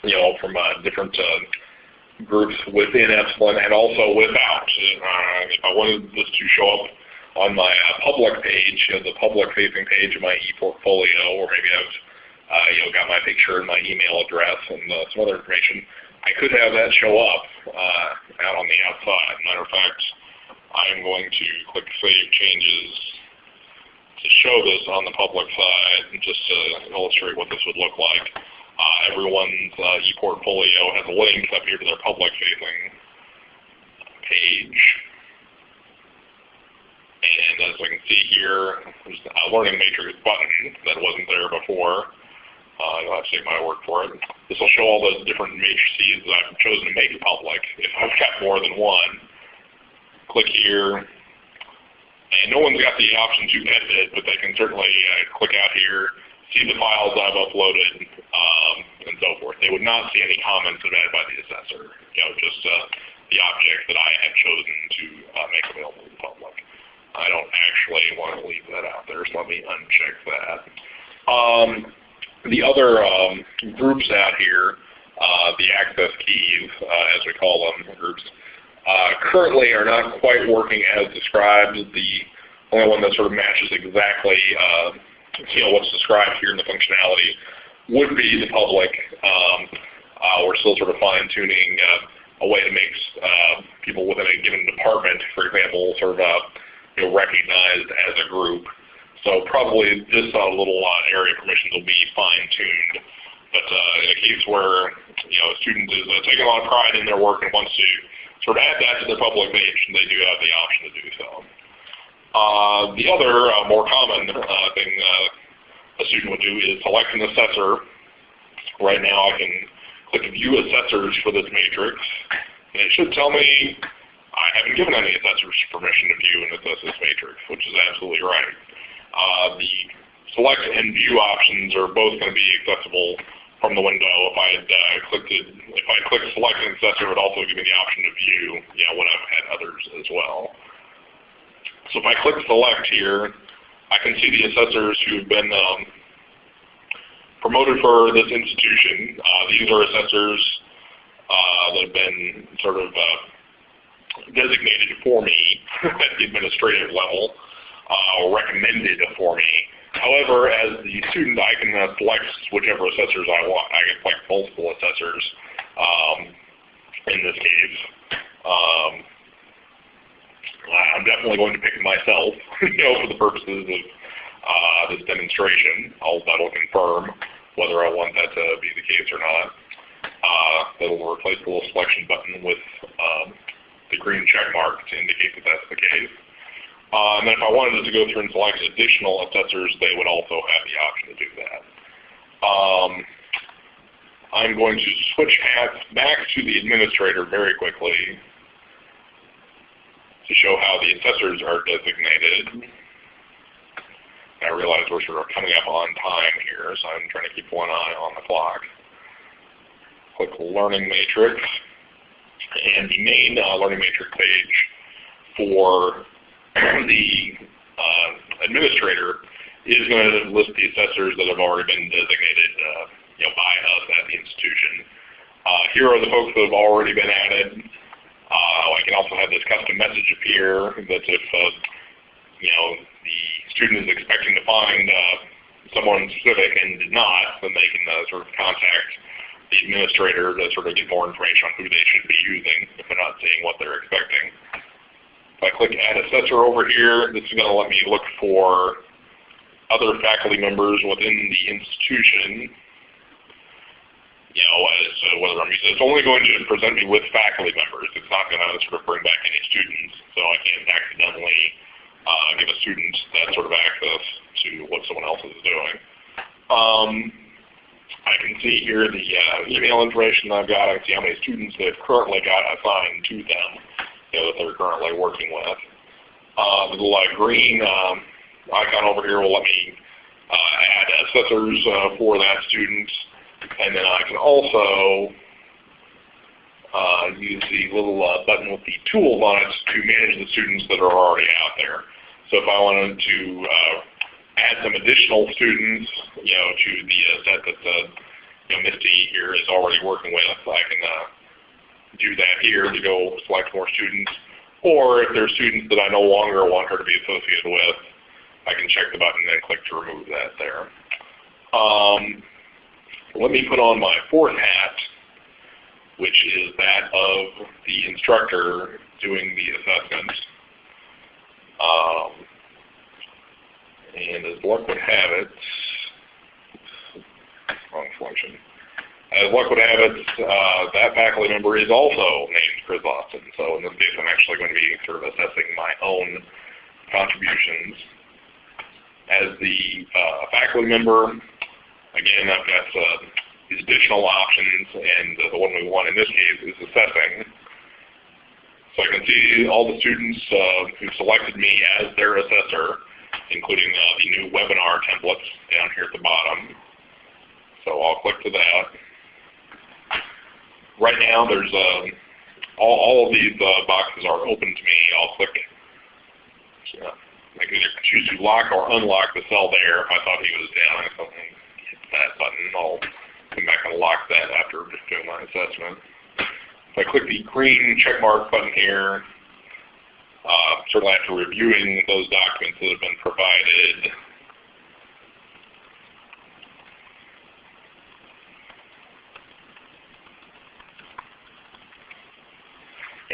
you know, from uh, different uh, groups within Epsilen and also without. Uh, if I wanted this to show up on my uh, public page, you know, the public-facing page of my ePortfolio, or maybe I've uh, you know, got my picture and my email address and uh, some other information, I could have that show up uh, out on the outside. Matter of fact, I'm going to click Save Changes to show this on the public side, just to illustrate what this would look like. Uh, everyone's uh, ePortfolio has a link up here to their public-facing page. And as we can see here, there's a Learning Matrix button that wasn't there before. Uh, you'll have to take my word for it. This will show all those different matrices that I've chosen to make public if I've got more than one. Click here. And no one's got the option to edit it, but they can certainly uh, click out here, see the files I've uploaded, um, and so forth. They would not see any comments added by the assessor. You know, just uh, the object that I have chosen to uh, make available to the public. I don't actually want to leave that out there, so let me uncheck that. Um, the other um, groups out here, uh, the access keys, uh, as we call them, groups, uh, currently are not quite working as described. The only one that sort of matches exactly uh, you know, what's described here in the functionality would be the public. Um, uh, we're still sort of fine-tuning uh, a way to make people within a given department, for example, sort of you know, recognized as a group. So probably this uh, little uh, area permissions will be fine-tuned. But uh, in a case where you know a student is uh, taking a lot of pride in their work and wants to sort of add that to their public page, they do have the option to do so. Uh, the other uh, more common uh, thing uh, a student would do is select an assessor. Right now I can click View Assessors for this matrix, and it should tell me I haven't given any assessors permission to view and assess this matrix, which is absolutely right. Uh, the select and view options are both going to be accessible from the window. If I had uh, clicked it, if I select an assessor, it would also give me the option to view, know, when I've had others as well. So if I click select here, I can see the assessors who've been um, promoted for this institution. Uh, these are assessors uh, that have been sort of uh, designated for me at the administrative level uh, or recommended for me. However, as the student, I can uh, select whichever assessors I want. I can select multiple assessors um, in this case. Um, I'm definitely going to pick myself, [laughs] you know, for the purposes of uh, this demonstration. I'll, that'll confirm whether I want that to be the case or not. Uh, that'll replace the little selection button with um, the green check mark to indicate that that's the case. Uh, and then if I wanted to go through and select additional assessors, they would also have the option to do that. Um, I'm going to switch back to the administrator very quickly to show how the assessors are designated. I realize we're sort of coming up on time here, so I'm trying to keep one eye on the clock. Click Learning Matrix, and the main uh, Learning Matrix page for [clears throat] the uh, administrator is going to list the assessors that have already been designated uh, you know, by us at the institution. Uh, here are the folks that have already been added. Uh, I can also have this custom message appear that if uh, you know the student is expecting to find someone specific and did not, then they can sort of contact the administrator to sort of get more information on who they should be using if they're not seeing what they're expecting. If I click Add Assessor over here, this is going to let me look for other faculty members within the institution. You know, as whether I'm it's only going to present me with faculty members. It's not going to sort of bring back any students, so I can't accidentally uh, give a student that sort of access to what someone else is doing. Um, I can see here the uh, email information I've got. I can see how many students they've currently got assigned to them you know, that they're currently working with. Uh, the uh, green um, icon over here will let me uh, add assessors uh, for that student. And then I can also uh, use the little uh, button with the tools on it to manage the students that are already out there. So if I wanted to uh, add some additional students, you know, to the uh, set that the you know, Misty here is already working with, I can uh, do that here to go select more students. Or if there are students that I no longer want her to be associated with, I can check the button and click to remove that there. Um, let me put on my fourth hat, which is that of the instructor doing the assessment. Um, and as luck would have it, wrong selection. As luck would have it, uh, that faculty member is also named Chris Austin. So in this case, I'm actually going to be sort of assessing my own contributions. As the uh, faculty member, again, I've got uh, these additional options, and the one we want in this case is assessing. So I can see all the students uh, who selected me as their assessor, including uh, the new webinar templates down here at the bottom. So I'll click to that right now there's a all, all of these uh, boxes are open to me. I'll click, uh, I can either choose to lock or unlock the cell there. If I thought he was down, I can hit that button. I'll come back and lock that after just doing my assessment. If I click the green check mark button here, uh, certainly after reviewing those documents that have been provided,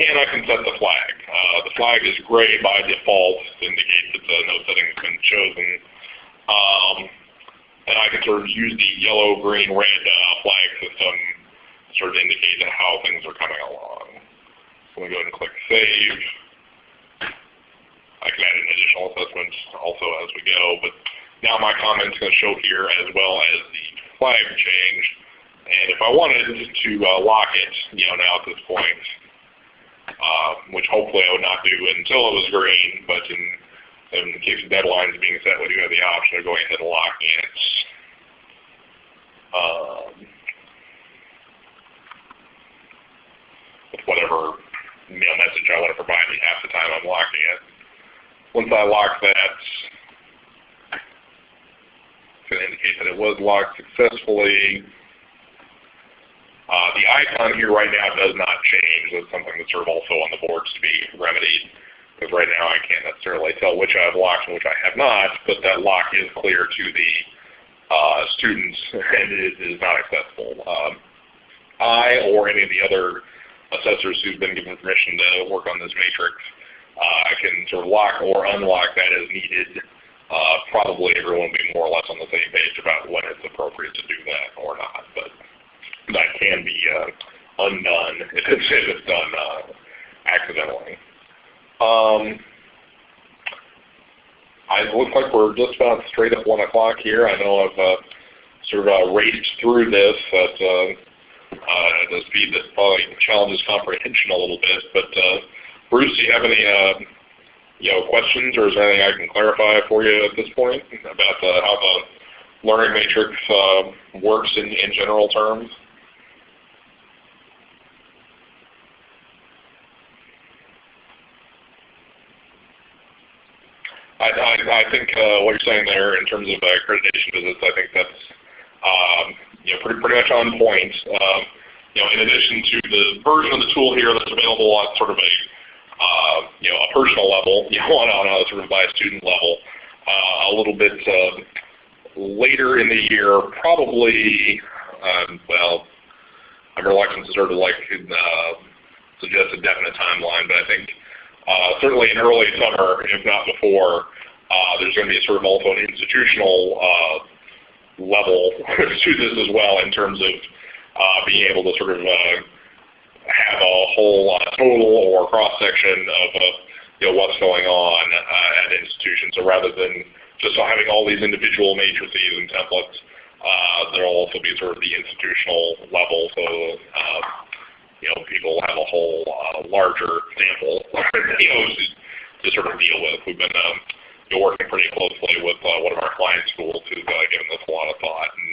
and I can set the flag. Uh, the flag is gray by default, indicates that uh, no setting has been chosen. Um, and I can sort of use the yellow, green, red uh, flag system to sort of indicate how things are coming along. So let me go ahead and click Save. I can add in additional assessments also as we go, but now my comment's going to show here as well as the flag change. And if I wanted to uh, lock it, you know, now at this point, um, which hopefully I would not do until it was green, but in, in the case of deadlines being set, we do have the option of going ahead and locking it. Um, with whatever mail message I want to provide me half the time I'm locking it. Once I lock that, it's going to indicate that it was locked successfully. Uh, the icon here right now does not change. That's something that's sort of also on the boards to be remedied. Because right now I can't necessarily tell which I have locked and which I have not, but that lock is clear to the uh, students and it is not accessible. Um, I or any of the other assessors who've been given permission to work on this matrix, I can sort of lock or unlock that as needed. Uh, probably everyone will be more or less on the same page about when it's appropriate to do that or not. But that can be uh, undone [laughs] if it's, if it's done uh, accidentally. Um, I look like we're just about straight up 1 o'clock here. I know I've uh, sort of uh, raced through this at, uh, uh, at speed that probably challenges comprehension a little bit. But uh, Bruce, do you have any uh, you know, questions or is there anything I can clarify for you at this point about uh, how the learning matrix uh, works in, in general terms? I, I, I think uh, what you're saying there in terms of accreditation visits, I think that's um, you know, pretty, pretty much on point. Um, you know, in addition to the version of the tool here that's available on sort of a uh, you know a personal level, [laughs] you know, on, on a sort of by a student level, uh, a little bit uh, later in the year, probably um, well, I'm reluctant to sort of like uh, suggest a definite timeline, but I think uh, certainly in early summer, if not before, uh, there's going to be a sort of also an institutional level [laughs] to this as well in terms of being able to sort of have a whole uh, total or cross-section of you know, what's going on at institutions. So rather than just having all these individual matrices and templates, there will also be sort of the institutional level. So you know, people have a whole uh, larger sample, [laughs] you know, to, to, sort of deal with. We've been um, working pretty closely with uh, one of our client schools who's uh, given this a lot of thought, and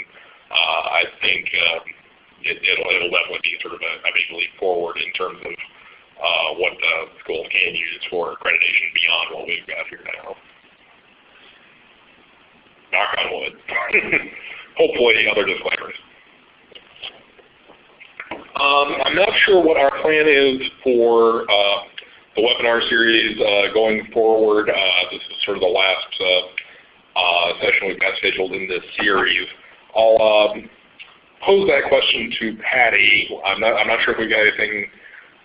uh, I think um, it'll, definitely be sort of a, big leap forward in terms of uh, what uh, schools can use for accreditation beyond what we've got here now. Knock on wood. [laughs] Hopefully other disclaimers. Um, I'm not sure what our plan is for uh, the webinar series uh, going forward. Uh, this is sort of the last uh, uh, session we've got scheduled in this series. I'll um, pose that question to Patty. I'm not, I'm not sure if we've got anything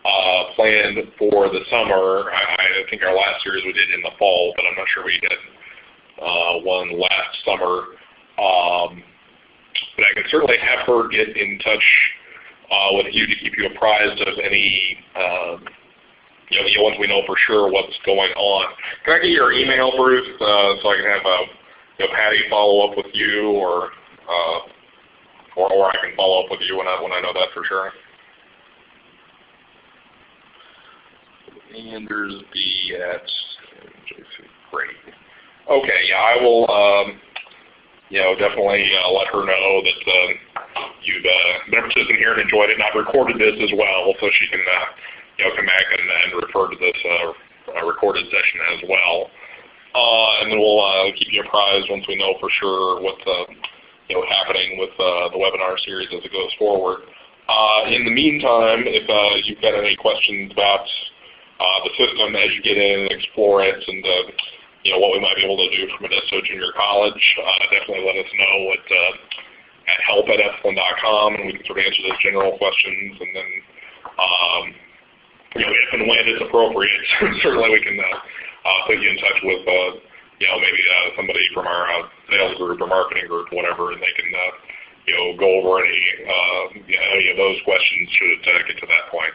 uh, planned for the summer. I, I, think our last series we did in the fall, but I'm not sure we did uh, one last summer. Um, but I can certainly have her get in touch uh, with you to keep you apprised of any, um, you know, once we know for sure what's going on. Can I get your email, Bruce, uh, so I can have a, you know, Patty follow up with you, or, uh, or or I can follow up with you when I when I know that for sure. Andersby at JC. Great. Okay, yeah, I will. Um, you know, definitely uh, let her know that uh, you've uh, been a participant here and enjoyed it. And I've recorded this as well, so she can uh, you know, come back and, and refer to this uh, recorded session as well. Uh, and then we'll uh, keep you apprised once we know for sure what's uh, you know happening with uh, the webinar series as it goes forward. Uh, in the meantime, if uh, you've got any questions about uh, the system as you get in and explore it, and uh, you know what we might be able to do from Modesto Junior College, definitely let us know at, at help at epsilen.com, and we can sort of answer those general questions, and then um, you know if and when it's appropriate, [laughs] certainly we can uh, put you in touch with, uh, you know, maybe uh, somebody from our uh, sales group or marketing group, whatever, and they can, uh, you know, go over any, uh, you know, any of those questions should uh, get to that point.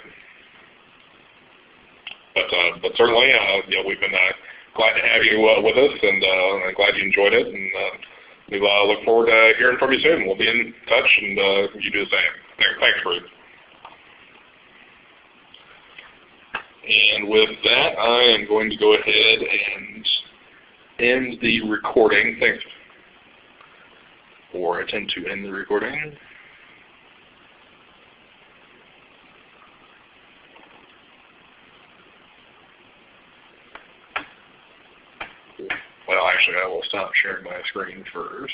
But, uh, but certainly, uh, you know, we've been uh, glad to have you uh, with us, and uh, I'm glad you enjoyed it, and uh, we uh, look forward to hearing from you soon. We'll be in touch, and uh, you do the same. Thanks, Ruth. And with that, I am going to go ahead and end the recording. Thanks. Or attempt to end the recording. Well, actually, I will stop sharing my screen first.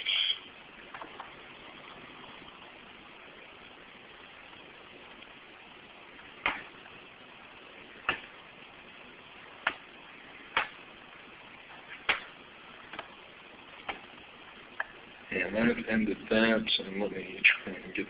And ended that, and let me try and get